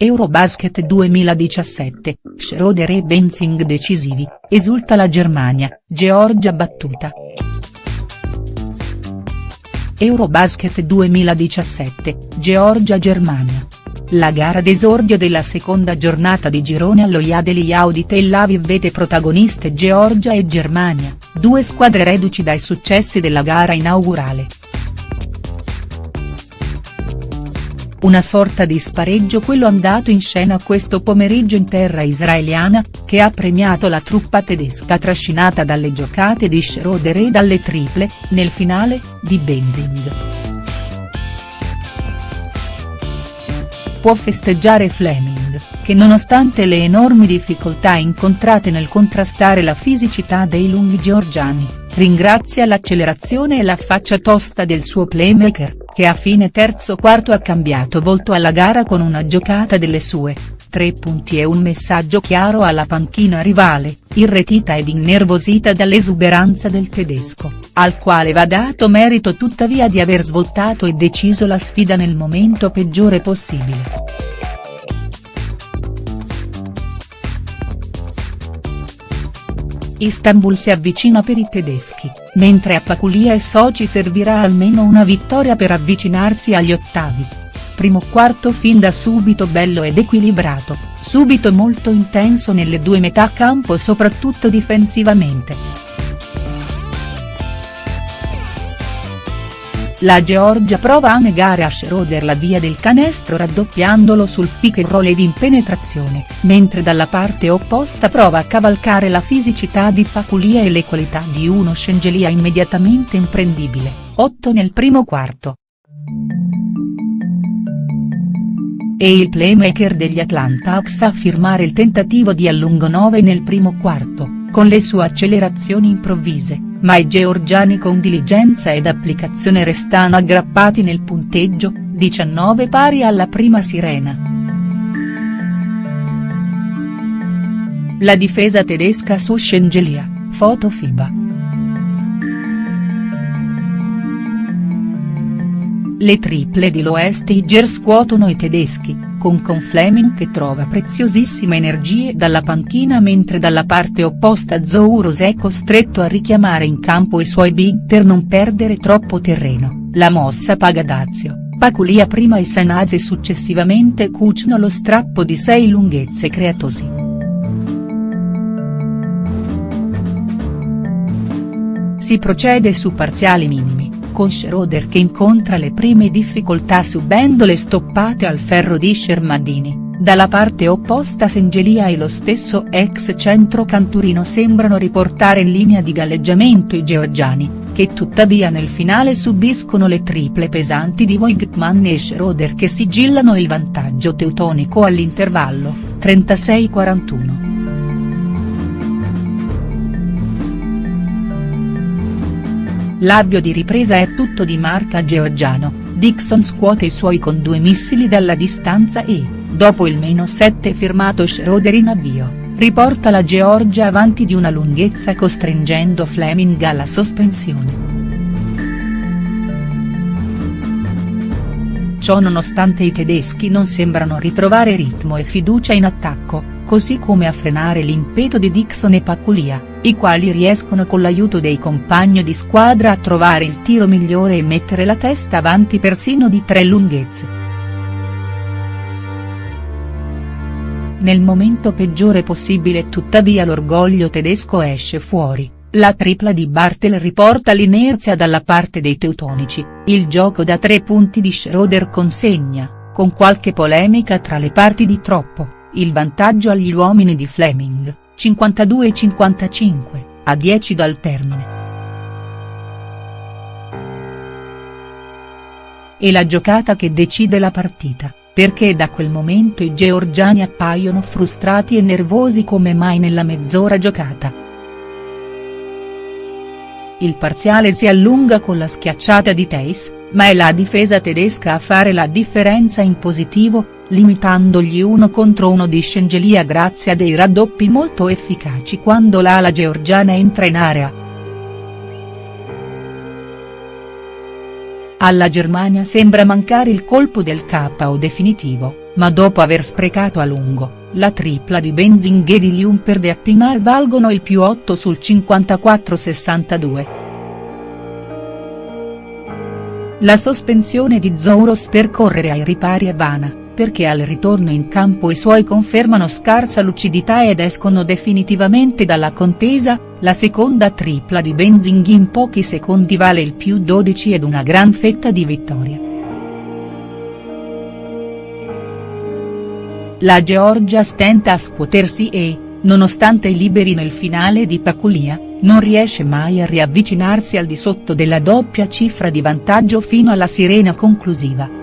Eurobasket 2017, Schroeder e Benzing decisivi, esulta la Germania, Georgia battuta. Eurobasket 2017, Georgia-Germania. La gara d'esordio della seconda giornata di girone allo Yadeli Yaudi Tel Aviv vede protagoniste Georgia e Germania, due squadre reduci dai successi della gara inaugurale. Una sorta di spareggio quello andato in scena questo pomeriggio in terra israeliana, che ha premiato la truppa tedesca trascinata dalle giocate di Schroeder e dalle triple, nel finale, di Benzing. Può festeggiare Fleming, che nonostante le enormi difficoltà incontrate nel contrastare la fisicità dei lunghi georgiani, ringrazia l'accelerazione e la faccia tosta del suo playmaker, che a fine terzo quarto ha cambiato volto alla gara con una giocata delle sue, tre punti e un messaggio chiaro alla panchina rivale, irretita ed innervosita dall'esuberanza del tedesco, al quale va dato merito tuttavia di aver svoltato e deciso la sfida nel momento peggiore possibile. Istanbul si avvicina per i tedeschi, mentre a Paculia e soci servirà almeno una vittoria per avvicinarsi agli ottavi. Primo quarto fin da subito bello ed equilibrato, subito molto intenso nelle due metà campo soprattutto difensivamente. La Georgia prova a negare a Schroeder la via del canestro raddoppiandolo sul pick and roll ed in penetrazione, mentre dalla parte opposta prova a cavalcare la fisicità di Paculia e le qualità di uno Scengelia immediatamente imprendibile, 8 nel primo quarto. E il playmaker degli Atlanta Hawks a firmare il tentativo di allungo 9 nel primo quarto, con le sue accelerazioni improvvise ma i georgiani con diligenza ed applicazione restano aggrappati nel punteggio, 19 pari alla prima sirena. La difesa tedesca su Scengelia, foto FIBA. Le triple di Loestiger scuotono i tedeschi, con Confleming che trova preziosissime energie dalla panchina mentre dalla parte opposta Zouros è costretto a richiamare in campo i suoi big per non perdere troppo terreno, la mossa paga dazio, Paculia prima e Sanase successivamente cuciono lo strappo di sei lunghezze creatosi. Si procede su parziali minimi con Schroeder che incontra le prime difficoltà subendo le stoppate al ferro di Shermadini, dalla parte opposta Sengelia e lo stesso ex centro canturino sembrano riportare in linea di galleggiamento i georgiani, che tuttavia nel finale subiscono le triple pesanti di Voigtman e Schroeder che sigillano il vantaggio teutonico all'intervallo, 36-41. L'avvio di ripresa è tutto di marca georgiano, Dixon scuote i suoi con due missili dalla distanza e, dopo il meno 7 firmato Schroeder in avvio, riporta la Georgia avanti di una lunghezza costringendo Fleming alla sospensione. Ciò nonostante i tedeschi non sembrano ritrovare ritmo e fiducia in attacco, così come a frenare l'impeto di Dixon e Paculia, i quali riescono con l'aiuto dei compagni di squadra a trovare il tiro migliore e mettere la testa avanti persino di tre lunghezze. Nel momento peggiore possibile tuttavia l'orgoglio tedesco esce fuori, la tripla di Bartel riporta l'inerzia dalla parte dei teutonici, il gioco da tre punti di Schroeder consegna, con qualche polemica tra le parti di troppo il vantaggio agli uomini di Fleming, 52-55, a 10 dal termine. E la giocata che decide la partita, perché da quel momento i georgiani appaiono frustrati e nervosi come mai nella mezz'ora giocata. Il parziale si allunga con la schiacciata di Teis, ma è la difesa tedesca a fare la differenza in positivo, limitandogli uno contro uno di Scengelia grazie a dei raddoppi molto efficaci quando l'ala georgiana entra in area. Alla Germania sembra mancare il colpo del KO definitivo, ma dopo aver sprecato a lungo, la tripla di Benzing e di Liumper de Appinal valgono il più 8 sul 54-62. La sospensione di Zouros per correre ai ripari è vana, perché al ritorno in campo i suoi confermano scarsa lucidità ed escono definitivamente dalla contesa, la seconda tripla di Benzing in pochi secondi vale il più 12 ed una gran fetta di vittoria. La Georgia stenta a scuotersi e, nonostante liberi nel finale di Paculia, non riesce mai a riavvicinarsi al di sotto della doppia cifra di vantaggio fino alla sirena conclusiva.